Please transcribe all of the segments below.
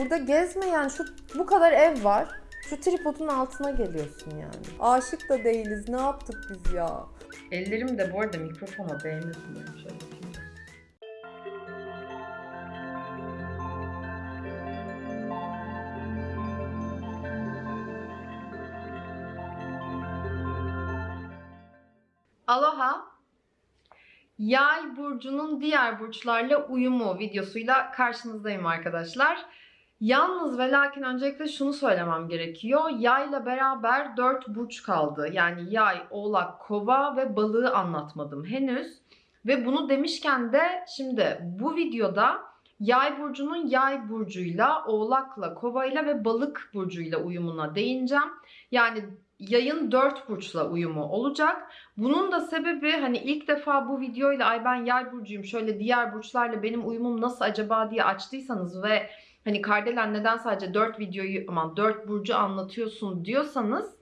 Burada gezmeyen şu bu kadar ev var. Şu tripodun altına geliyorsun yani. Aşık da değiliz. Ne yaptık biz ya? Ellerim de bu arada mikrofona değmesin yapayım. Aloha. Yay burcunun diğer burçlarla uyumu videosuyla karşınızdayım arkadaşlar. Yalnız ve lakin öncelikle şunu söylemem gerekiyor. Yayla beraber 4 burç kaldı. Yani yay, oğlak, kova ve balığı anlatmadım henüz. Ve bunu demişken de şimdi bu videoda yay burcunun yay burcuyla, oğlakla, kovayla ve balık burcuyla uyumuna değineceğim. Yani yayın 4 burçla uyumu olacak. Bunun da sebebi hani ilk defa bu videoyla ay ben yay burcuyum şöyle diğer burçlarla benim uyumum nasıl acaba diye açtıysanız ve hani Kardelen neden sadece 4 videoyu aman 4 burcu anlatıyorsun diyorsanız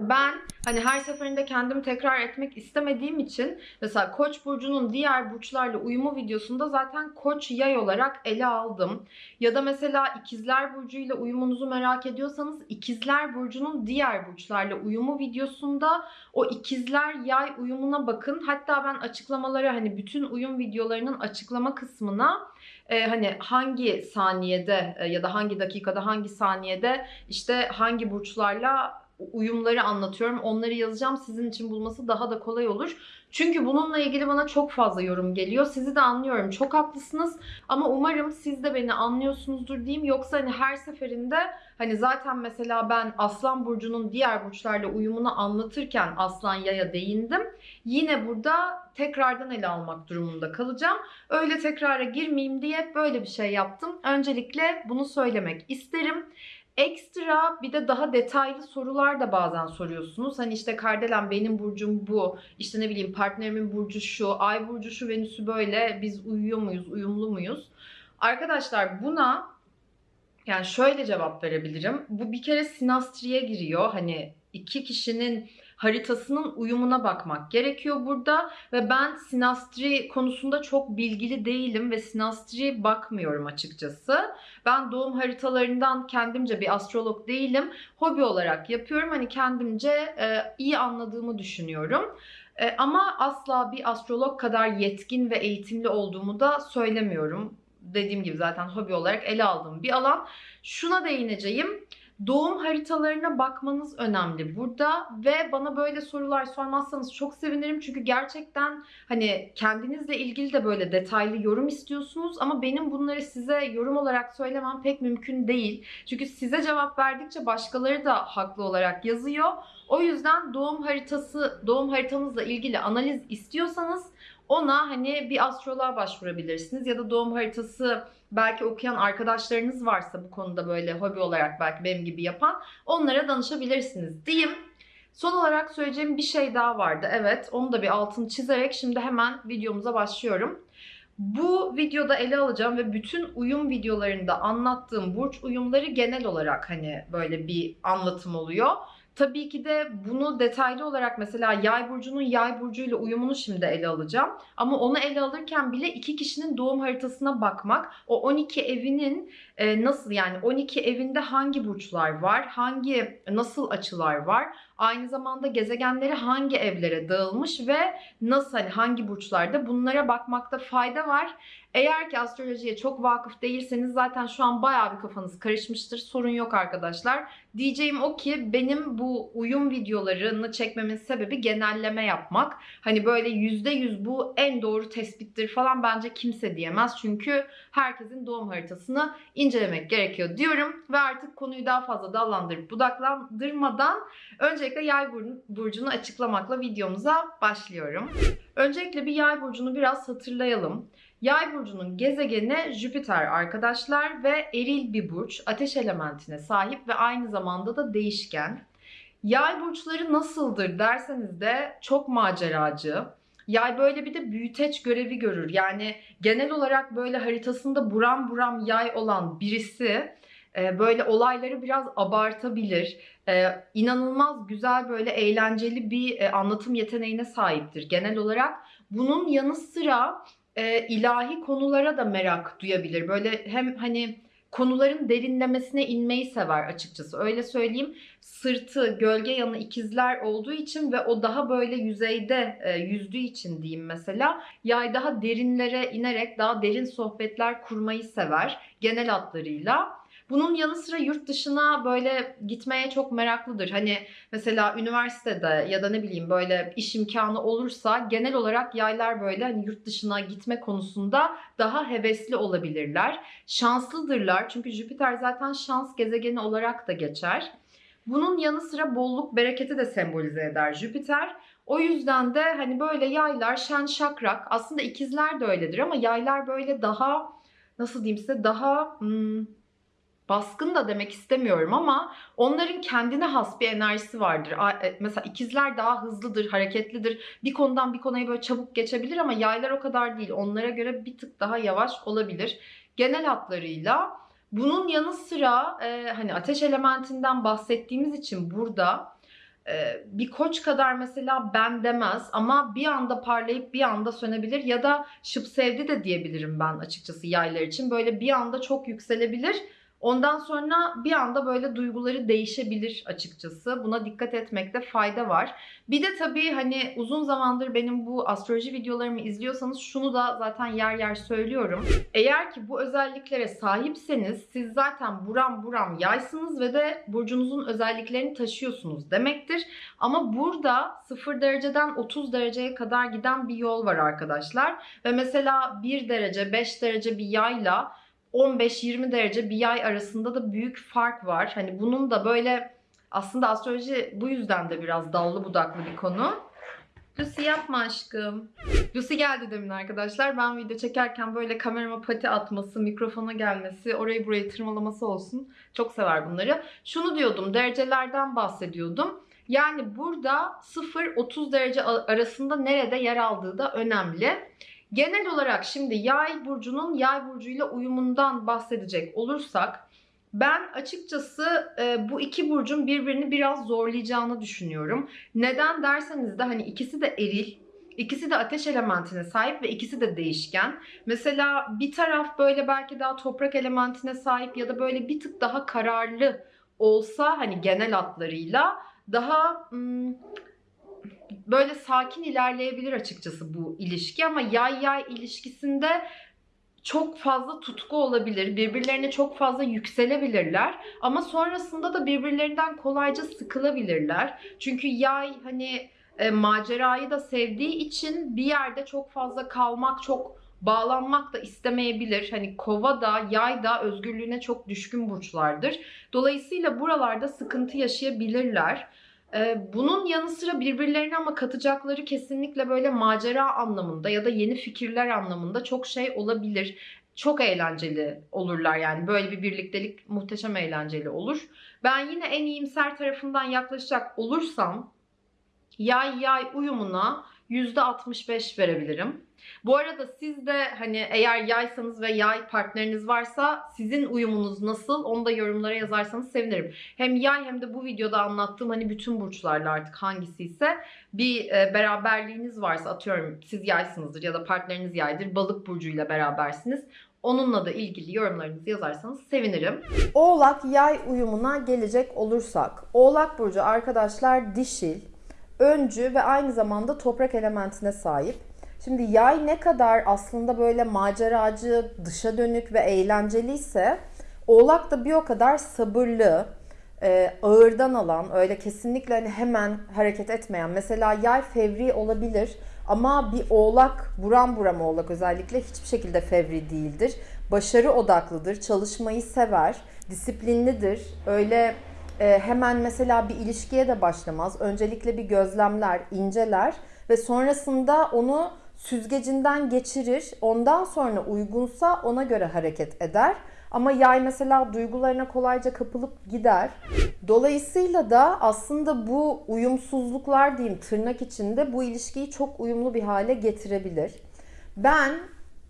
ben hani her seferinde kendimi tekrar etmek istemediğim için mesela Koç burcunun diğer burçlarla uyumu videosunda zaten Koç yay olarak ele aldım. Ya da mesela İkizler burcuyla uyumunuzu merak ediyorsanız İkizler burcunun diğer burçlarla uyumu videosunda o İkizler yay uyumuna bakın. Hatta ben açıklamaları hani bütün uyum videolarının açıklama kısmına e, hani hangi saniyede e, ya da hangi dakikada hangi saniyede işte hangi burçlarla uyumları anlatıyorum. Onları yazacağım. Sizin için bulması daha da kolay olur. Çünkü bununla ilgili bana çok fazla yorum geliyor. Sizi de anlıyorum. Çok haklısınız. Ama umarım siz de beni anlıyorsunuzdur diyeyim. Yoksa hani her seferinde hani zaten mesela ben Aslan Burcu'nun diğer burçlarla uyumunu anlatırken Aslan Yay'a değindim. Yine burada tekrardan ele almak durumunda kalacağım. Öyle tekrara girmeyeyim diye böyle bir şey yaptım. Öncelikle bunu söylemek isterim. Ekstra bir de daha detaylı sorular da bazen soruyorsunuz. Hani işte Kardelen benim burcum bu. İşte ne bileyim partnerimin burcu şu. Ay burcu şu Venüs'ü böyle. Biz uyuyor muyuz? Uyumlu muyuz? Arkadaşlar buna yani şöyle cevap verebilirim. Bu bir kere sinastriye giriyor. Hani iki kişinin haritasının uyumuna bakmak gerekiyor burada ve ben sinastri konusunda çok bilgili değilim ve sinastri bakmıyorum açıkçası. Ben doğum haritalarından kendimce bir astrolog değilim. Hobi olarak yapıyorum. Hani kendimce e, iyi anladığımı düşünüyorum. E, ama asla bir astrolog kadar yetkin ve eğitimli olduğumu da söylemiyorum. Dediğim gibi zaten hobi olarak ele aldığım bir alan. Şuna değineceğim. Doğum haritalarına bakmanız önemli burada ve bana böyle sorular sormazsanız çok sevinirim çünkü gerçekten hani kendinizle ilgili de böyle detaylı yorum istiyorsunuz ama benim bunları size yorum olarak söylemem pek mümkün değil. Çünkü size cevap verdikçe başkaları da haklı olarak yazıyor. O yüzden doğum haritası, doğum haritanızla ilgili analiz istiyorsanız ona hani bir astroloğa başvurabilirsiniz ya da doğum haritası belki okuyan arkadaşlarınız varsa bu konuda böyle hobi olarak belki benim gibi yapan onlara danışabilirsiniz diyeyim. Son olarak söyleyeceğim bir şey daha vardı. Evet onu da bir altını çizerek şimdi hemen videomuza başlıyorum. Bu videoda ele alacağım ve bütün uyum videolarında anlattığım burç uyumları genel olarak hani böyle bir anlatım oluyor. Tabii ki de bunu detaylı olarak mesela yay burcunun yay burcuyla uyumunu şimdi ele alacağım. Ama onu ele alırken bile iki kişinin doğum haritasına bakmak, o 12 evinin e, nasıl yani 12 evinde hangi burçlar var, hangi nasıl açılar var, aynı zamanda gezegenleri hangi evlere dağılmış ve nasıl hani hangi burçlarda bunlara bakmakta fayda var. Eğer ki astrolojiye çok vakıf değilseniz zaten şu an bayağı bir kafanız karışmıştır. Sorun yok arkadaşlar. Diyeceğim o ki benim bu uyum videolarını çekmemin sebebi genelleme yapmak. Hani böyle %100 bu en doğru tespittir falan bence kimse diyemez. Çünkü herkesin doğum haritasını incelemek gerekiyor diyorum. Ve artık konuyu daha fazla dallandırıp budaklandırmadan öncelikle yay burcunu açıklamakla videomuza başlıyorum. Öncelikle bir yay burcunu biraz hatırlayalım. Yay burcunun gezegeni Jüpiter arkadaşlar ve eril bir burç, ateş elementine sahip ve aynı zamanda da değişken. Yay burçları nasıldır derseniz de çok maceracı. Yay böyle bir de büyüteç görevi görür. Yani genel olarak böyle haritasında buram buram yay olan birisi e, böyle olayları biraz abartabilir. Ee, inanılmaz güzel böyle eğlenceli bir e, anlatım yeteneğine sahiptir genel olarak. Bunun yanı sıra e, ilahi konulara da merak duyabilir. Böyle hem hani konuların derinlemesine inmeyi sever açıkçası. Öyle söyleyeyim. Sırtı, gölge yanı ikizler olduğu için ve o daha böyle yüzeyde e, yüzdüğü için diyeyim mesela. Yay daha derinlere inerek daha derin sohbetler kurmayı sever genel hatlarıyla. Bunun yanı sıra yurt dışına böyle gitmeye çok meraklıdır. Hani mesela üniversitede ya da ne bileyim böyle iş imkanı olursa genel olarak yaylar böyle hani yurt dışına gitme konusunda daha hevesli olabilirler. Şanslıdırlar çünkü Jüpiter zaten şans gezegeni olarak da geçer. Bunun yanı sıra bolluk, bereketi de sembolize eder Jüpiter. O yüzden de hani böyle yaylar şen şakrak aslında ikizler de öyledir ama yaylar böyle daha nasıl diyeyim size daha hmm, baskın da demek istemiyorum ama onların kendine has bir enerjisi vardır. E, mesela ikizler daha hızlıdır, hareketlidir. Bir konudan bir konuya böyle çabuk geçebilir ama yaylar o kadar değil. Onlara göre bir tık daha yavaş olabilir. Genel hatlarıyla bunun yanı sıra e, hani ateş elementinden bahsettiğimiz için burada e, bir koç kadar mesela ben demez ama bir anda parlayıp bir anda sönebilir ya da şıp sevdi de diyebilirim ben açıkçası yaylar için. Böyle bir anda çok yükselebilir Ondan sonra bir anda böyle duyguları değişebilir açıkçası. Buna dikkat etmekte fayda var. Bir de tabii hani uzun zamandır benim bu astroloji videolarımı izliyorsanız şunu da zaten yer yer söylüyorum. Eğer ki bu özelliklere sahipseniz siz zaten buram buram yaysınız ve de burcunuzun özelliklerini taşıyorsunuz demektir. Ama burada 0 dereceden 30 dereceye kadar giden bir yol var arkadaşlar. Ve mesela 1 derece 5 derece bir yayla 15-20 derece bir yay arasında da büyük fark var. Hani bunun da böyle aslında astroloji bu yüzden de biraz dallı budaklı bir konu. Lucy yapma aşkım. Lucy geldi demin arkadaşlar. Ben video çekerken böyle kamerama pati atması, mikrofona gelmesi, orayı burayı tırmalaması olsun. Çok sever bunları. Şunu diyordum, derecelerden bahsediyordum. Yani burada 0-30 derece arasında nerede yer aldığı da önemli. Genel olarak şimdi yay burcunun yay burcuyla uyumundan bahsedecek olursak ben açıkçası e, bu iki burcun birbirini biraz zorlayacağını düşünüyorum. Neden derseniz de hani ikisi de eril, ikisi de ateş elementine sahip ve ikisi de değişken. Mesela bir taraf böyle belki daha toprak elementine sahip ya da böyle bir tık daha kararlı olsa hani genel hatlarıyla daha hmm, böyle sakin ilerleyebilir açıkçası bu ilişki ama yay yay ilişkisinde çok fazla tutku olabilir. Birbirlerine çok fazla yükselebilirler. Ama sonrasında da birbirlerinden kolayca sıkılabilirler. Çünkü yay hani e, macerayı da sevdiği için bir yerde çok fazla kalmak, çok bağlanmak da istemeyebilir. Hani kova da yay da özgürlüğüne çok düşkün burçlardır. Dolayısıyla buralarda sıkıntı yaşayabilirler. Bunun yanı sıra birbirlerine ama katacakları kesinlikle böyle macera anlamında ya da yeni fikirler anlamında çok şey olabilir. Çok eğlenceli olurlar yani böyle bir birliktelik muhteşem eğlenceli olur. Ben yine en iyimser tarafından yaklaşacak olursam yay yay uyumuna %65 verebilirim. Bu arada siz de hani eğer yaysanız ve yay partneriniz varsa sizin uyumunuz nasıl onu da yorumlara yazarsanız sevinirim. Hem yay hem de bu videoda anlattığım hani bütün burçlarla artık hangisi ise bir e, beraberliğiniz varsa atıyorum siz yaysınızdır ya da partneriniz yaydır balık burcuyla berabersiniz. Onunla da ilgili yorumlarınızı yazarsanız sevinirim. Oğlak yay uyumuna gelecek olursak. Oğlak burcu arkadaşlar dişil, öncü ve aynı zamanda toprak elementine sahip. Şimdi yay ne kadar aslında böyle maceracı, dışa dönük ve eğlenceliyse oğlak da bir o kadar sabırlı, e, ağırdan alan, öyle kesinlikle hani hemen hareket etmeyen. Mesela yay fevri olabilir ama bir oğlak, buram buram oğlak özellikle hiçbir şekilde fevri değildir. Başarı odaklıdır, çalışmayı sever, disiplinlidir. Öyle e, hemen mesela bir ilişkiye de başlamaz. Öncelikle bir gözlemler, inceler ve sonrasında onu süzgecinden geçirir. Ondan sonra uygunsa ona göre hareket eder. Ama yay mesela duygularına kolayca kapılıp gider. Dolayısıyla da aslında bu uyumsuzluklar diyeyim tırnak içinde bu ilişkiyi çok uyumlu bir hale getirebilir. Ben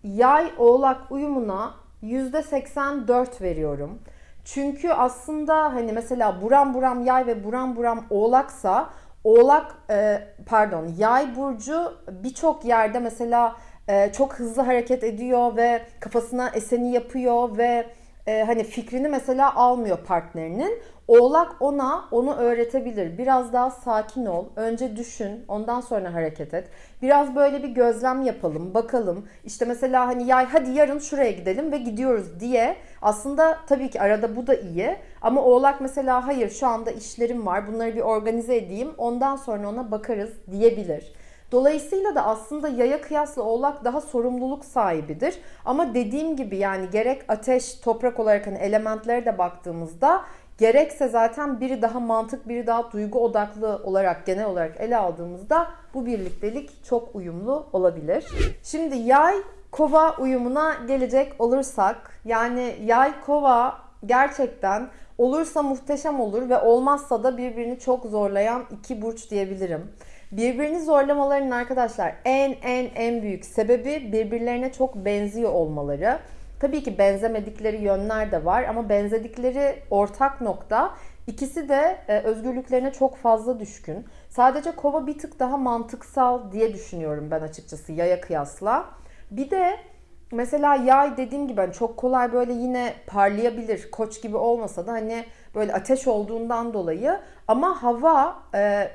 yay oğlak uyumuna %84 veriyorum. Çünkü aslında hani mesela buram buram yay ve buram buram oğlaksa Oğlak e, pardon Yay burcu birçok yerde mesela e, çok hızlı hareket ediyor ve kafasına eseni yapıyor ve e, hani fikrini mesela almıyor partnerinin. Oğlak ona onu öğretebilir. Biraz daha sakin ol. Önce düşün, ondan sonra hareket et. Biraz böyle bir gözlem yapalım, bakalım. İşte mesela hani yay hadi yarın şuraya gidelim ve gidiyoruz diye. Aslında tabii ki arada bu da iyi. Ama oğlak mesela hayır şu anda işlerim var. Bunları bir organize edeyim. Ondan sonra ona bakarız diyebilir. Dolayısıyla da aslında yaya kıyasla oğlak daha sorumluluk sahibidir. Ama dediğim gibi yani gerek ateş, toprak olarak hani elementlere de baktığımızda gerekse zaten biri daha mantık, biri daha duygu odaklı olarak genel olarak ele aldığımızda bu birliktelik çok uyumlu olabilir. Şimdi yay kova uyumuna gelecek olursak yani yay kova gerçekten olursa muhteşem olur ve olmazsa da birbirini çok zorlayan iki burç diyebilirim. Birbirini zorlamalarının arkadaşlar en en en büyük sebebi birbirlerine çok benziyor olmaları. Tabii ki benzemedikleri yönler de var ama benzedikleri ortak nokta ikisi de e, özgürlüklerine çok fazla düşkün. Sadece kova bir tık daha mantıksal diye düşünüyorum ben açıkçası yaya kıyasla. Bir de mesela yay dediğim gibi hani çok kolay böyle yine parlayabilir. Koç gibi olmasa da hani böyle ateş olduğundan dolayı ama hava e,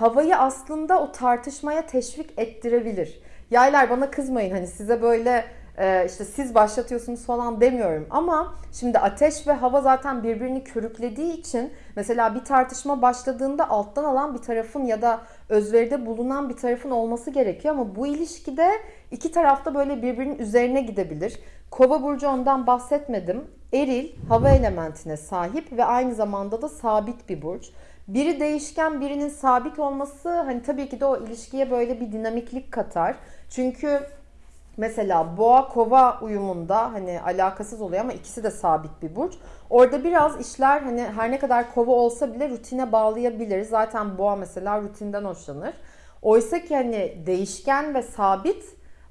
havayı aslında o tartışmaya teşvik ettirebilir. Yaylar bana kızmayın hani size böyle e, işte siz başlatıyorsunuz falan demiyorum ama şimdi ateş ve hava zaten birbirini körüklediği için mesela bir tartışma başladığında alttan alan bir tarafın ya da özveride bulunan bir tarafın olması gerekiyor ama bu ilişkide iki tarafta böyle birbirinin üzerine gidebilir. Kova burcu ondan bahsetmedim. Eril hava elementine sahip ve aynı zamanda da sabit bir burç. Biri değişken birinin sabit olması hani tabii ki de o ilişkiye böyle bir dinamiklik katar. Çünkü mesela boğa kova uyumunda hani alakasız oluyor ama ikisi de sabit bir burç. Orada biraz işler hani her ne kadar kova olsa bile rutine bağlayabilir. Zaten boğa mesela rutinden hoşlanır. Oysa ki hani değişken ve sabit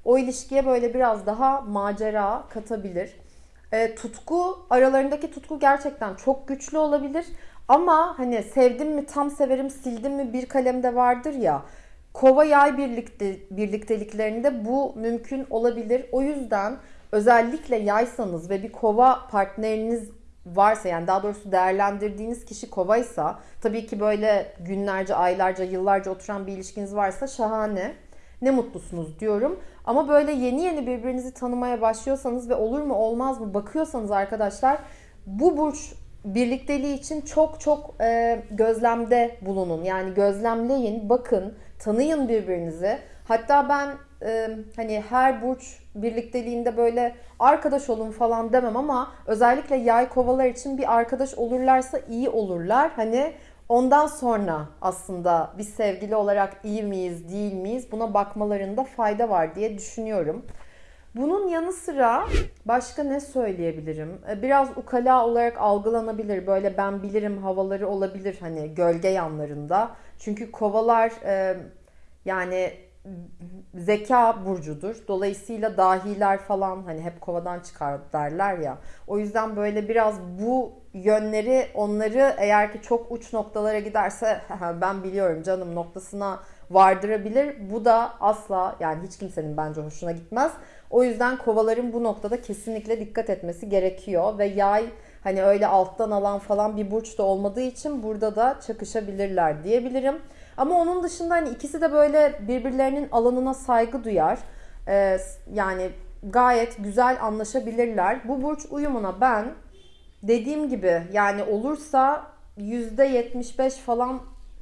o ilişkiye böyle biraz daha macera katabilir. E, tutku aralarındaki tutku gerçekten çok güçlü olabilir. Ama hani sevdim mi tam severim sildim mi bir kalemde vardır ya. Kova yay birlikte, birlikteliklerinde bu mümkün olabilir. O yüzden özellikle yaysanız ve bir kova partneriniz varsa yani daha doğrusu değerlendirdiğiniz kişi kovaysa tabii ki böyle günlerce, aylarca, yıllarca oturan bir ilişkiniz varsa şahane. Ne mutlusunuz diyorum. Ama böyle yeni yeni birbirinizi tanımaya başlıyorsanız ve olur mu olmaz mı bakıyorsanız arkadaşlar bu burç birlikteliği için çok çok e, gözlemde bulunun. Yani gözlemleyin, bakın, tanıyın birbirinizi. Hatta ben e, hani her burç birlikteliğinde böyle arkadaş olun falan demem ama özellikle yay kovalar için bir arkadaş olurlarsa iyi olurlar. Hani ondan sonra aslında biz sevgili olarak iyi miyiz, değil miyiz buna bakmalarında fayda var diye düşünüyorum. Bunun yanı sıra başka ne söyleyebilirim? E, biraz ukala olarak algılanabilir. Böyle ben bilirim havaları olabilir hani gölge yanlarında. Çünkü kovalar e, yani zeka burcudur. Dolayısıyla dahiler falan hani hep kovadan çıkar derler ya. O yüzden böyle biraz bu yönleri onları eğer ki çok uç noktalara giderse ben biliyorum canım noktasına vardırabilir. Bu da asla yani hiç kimsenin bence hoşuna gitmez. O yüzden kovaların bu noktada kesinlikle dikkat etmesi gerekiyor ve yay hani öyle alttan alan falan bir burç da olmadığı için burada da çakışabilirler diyebilirim. Ama onun dışında hani ikisi de böyle birbirlerinin alanına saygı duyar. Ee, yani gayet güzel anlaşabilirler. Bu burç uyumuna ben dediğim gibi yani olursa %75 falan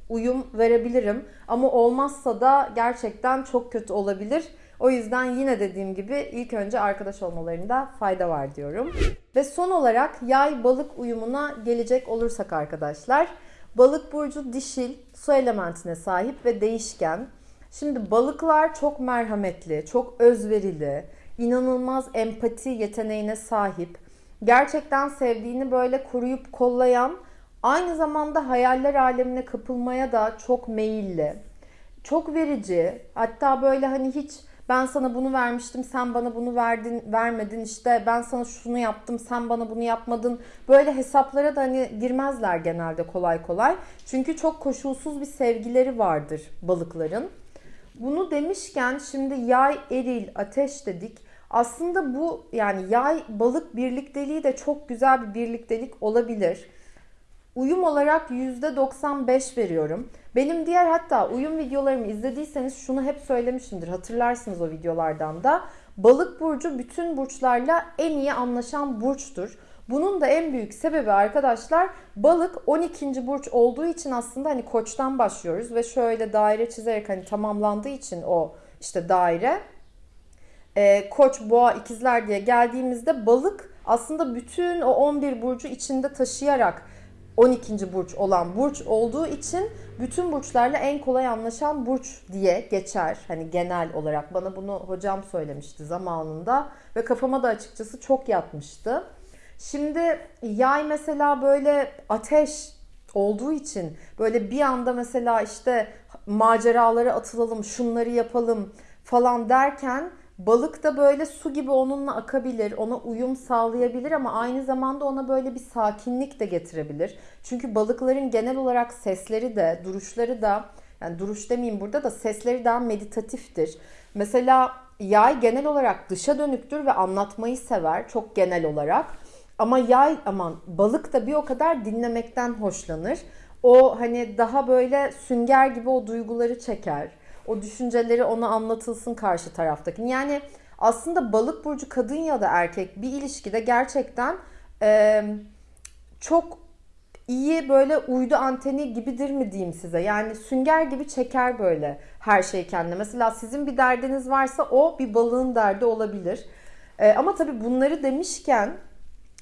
uyum verebilirim. Ama olmazsa da gerçekten çok kötü olabilir. O yüzden yine dediğim gibi ilk önce arkadaş olmalarında fayda var diyorum. Ve son olarak yay balık uyumuna gelecek olursak arkadaşlar. Balık burcu dişil, su elementine sahip ve değişken. Şimdi balıklar çok merhametli, çok özverili, inanılmaz empati yeteneğine sahip. Gerçekten sevdiğini böyle koruyup kollayan, aynı zamanda hayaller alemine kapılmaya da çok meyilli. Çok verici. Hatta böyle hani hiç ben sana bunu vermiştim sen bana bunu verdin vermedin. İşte ben sana şunu yaptım sen bana bunu yapmadın. Böyle hesaplara da hani girmezler genelde kolay kolay. Çünkü çok koşulsuz bir sevgileri vardır balıkların. Bunu demişken şimdi yay eril ateş dedik. Aslında bu yani yay balık birlikteliği de çok güzel bir birliktelik olabilir. Uyum olarak %95 veriyorum. Benim diğer hatta uyum videolarımı izlediyseniz şunu hep söylemişimdir. Hatırlarsınız o videolardan da. Balık burcu bütün burçlarla en iyi anlaşan burçtur. Bunun da en büyük sebebi arkadaşlar balık 12. burç olduğu için aslında hani koçtan başlıyoruz ve şöyle daire çizerek hani tamamlandığı için o işte daire e, koç, boğa, ikizler diye geldiğimizde balık aslında bütün o 11 burcu içinde taşıyarak 12. burç olan burç olduğu için bütün burçlarla en kolay anlaşan burç diye geçer. Hani genel olarak bana bunu hocam söylemişti zamanında ve kafama da açıkçası çok yatmıştı. Şimdi yay mesela böyle ateş olduğu için böyle bir anda mesela işte maceralara atılalım, şunları yapalım falan derken balık da böyle su gibi onunla akabilir, ona uyum sağlayabilir ama aynı zamanda ona böyle bir sakinlik de getirebilir. Çünkü balıkların genel olarak sesleri de, duruşları da yani duruş demeyeyim burada da sesleri daha meditatiftir. Mesela yay genel olarak dışa dönüktür ve anlatmayı sever çok genel olarak. Ama yay aman balık da bir o kadar dinlemekten hoşlanır. O hani daha böyle sünger gibi o duyguları çeker. O düşünceleri ona anlatılsın karşı taraftaki. Yani aslında balık burcu kadın ya da erkek bir ilişkide gerçekten e, çok iyi böyle uydu anteni gibidir mi diyeyim size. Yani sünger gibi çeker böyle her şeyi kendine. Mesela sizin bir derdiniz varsa o bir balığın derdi olabilir. E, ama tabii bunları demişken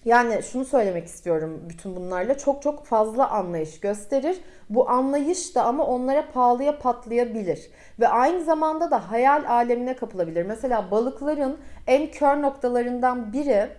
yani şunu söylemek istiyorum bütün bunlarla çok çok fazla anlayış gösterir. Bu anlayış da ama onlara pahalıya patlayabilir. Ve aynı zamanda da hayal alemine kapılabilir. Mesela balıkların en kör noktalarından biri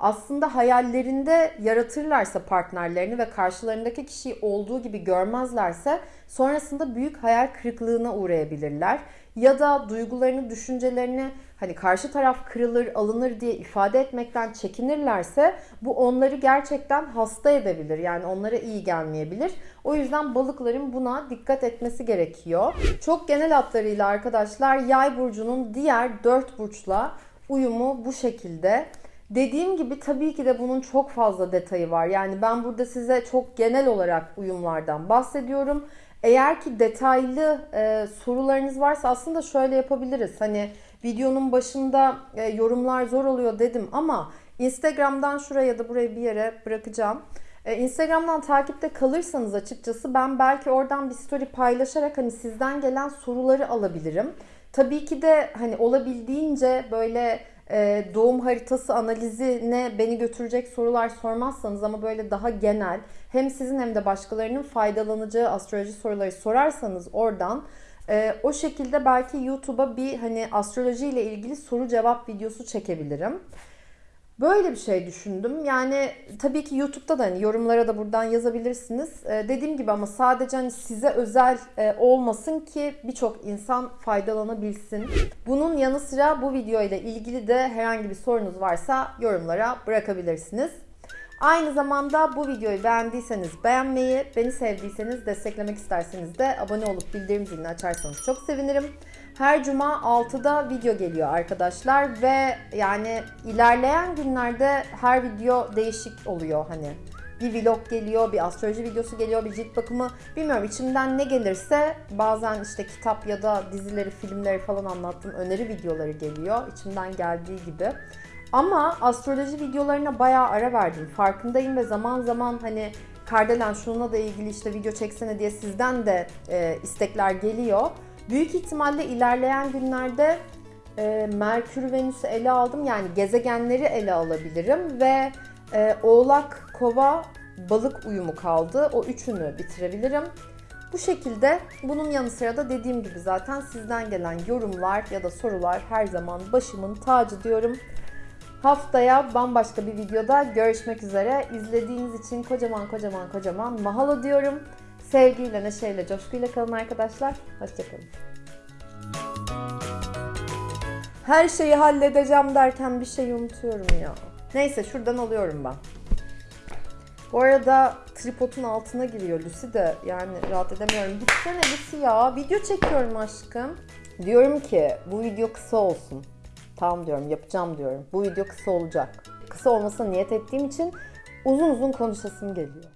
aslında hayallerinde yaratırlarsa partnerlerini ve karşılarındaki kişiyi olduğu gibi görmezlerse sonrasında büyük hayal kırıklığına uğrayabilirler. Ya da duygularını, düşüncelerini hani karşı taraf kırılır, alınır diye ifade etmekten çekinirlerse bu onları gerçekten hasta edebilir. Yani onlara iyi gelmeyebilir. O yüzden balıkların buna dikkat etmesi gerekiyor. Çok genel hatlarıyla arkadaşlar yay burcunun diğer dört burçla uyumu bu şekilde. Dediğim gibi tabii ki de bunun çok fazla detayı var. Yani ben burada size çok genel olarak uyumlardan bahsediyorum. Eğer ki detaylı e, sorularınız varsa aslında şöyle yapabiliriz. Hani videonun başında e, yorumlar zor oluyor dedim ama Instagram'dan şuraya ya da buraya bir yere bırakacağım. E, Instagram'dan takipte kalırsanız açıkçası ben belki oradan bir story paylaşarak hani sizden gelen soruları alabilirim. Tabii ki de hani olabildiğince böyle doğum haritası analizine beni götürecek sorular sormazsanız ama böyle daha genel hem sizin hem de başkalarının faydalanacağı astroloji soruları sorarsanız oradan e, o şekilde belki YouTube'a bir hani astroloji ile ilgili soru cevap videosu çekebilirim. Böyle bir şey düşündüm. Yani tabii ki YouTube'da da hani yorumlara da buradan yazabilirsiniz. Ee, dediğim gibi ama sadece hani size özel e, olmasın ki birçok insan faydalanabilsin. Bunun yanı sıra bu video ile ilgili de herhangi bir sorunuz varsa yorumlara bırakabilirsiniz. Aynı zamanda bu videoyu beğendiyseniz beğenmeyi, beni sevdiyseniz desteklemek isterseniz de abone olup bildirim zilini açarsanız çok sevinirim. Her cuma 6'da video geliyor arkadaşlar ve yani ilerleyen günlerde her video değişik oluyor hani. Bir vlog geliyor, bir astroloji videosu geliyor, bir cilt bakımı. Bilmiyorum içimden ne gelirse bazen işte kitap ya da dizileri, filmleri falan anlattığım öneri videoları geliyor. içimden geldiği gibi. Ama astroloji videolarına bayağı ara verdim. Farkındayım ve zaman zaman hani Kardelen şununla da ilgili işte video çeksene diye sizden de e, istekler geliyor. Büyük ihtimalle ilerleyen günlerde e, Merkür, Venüs'ü ele aldım. Yani gezegenleri ele alabilirim ve e, Oğlak, Kova, Balık uyumu kaldı. O üçünü bitirebilirim. Bu şekilde bunun yanı sıra da dediğim gibi zaten sizden gelen yorumlar ya da sorular her zaman başımın tacı diyorum. Haftaya bambaşka bir videoda görüşmek üzere. İzlediğiniz için kocaman kocaman kocaman mahalo diyorum. Sevgiyle, neşeyle, coşkuyla kalın arkadaşlar. Hoşçakalın. Her şeyi halledeceğim derken bir şeyi unutuyorum ya. Neyse şuradan alıyorum ben. Bu arada tripodun altına giriyor Lucy de yani rahat edemiyorum. Gitsene Lucy ya video çekiyorum aşkım. Diyorum ki bu video kısa olsun. Tamam diyorum, yapacağım diyorum. Bu video kısa olacak. Kısa olmasına niyet ettiğim için uzun uzun konuşasım geliyor.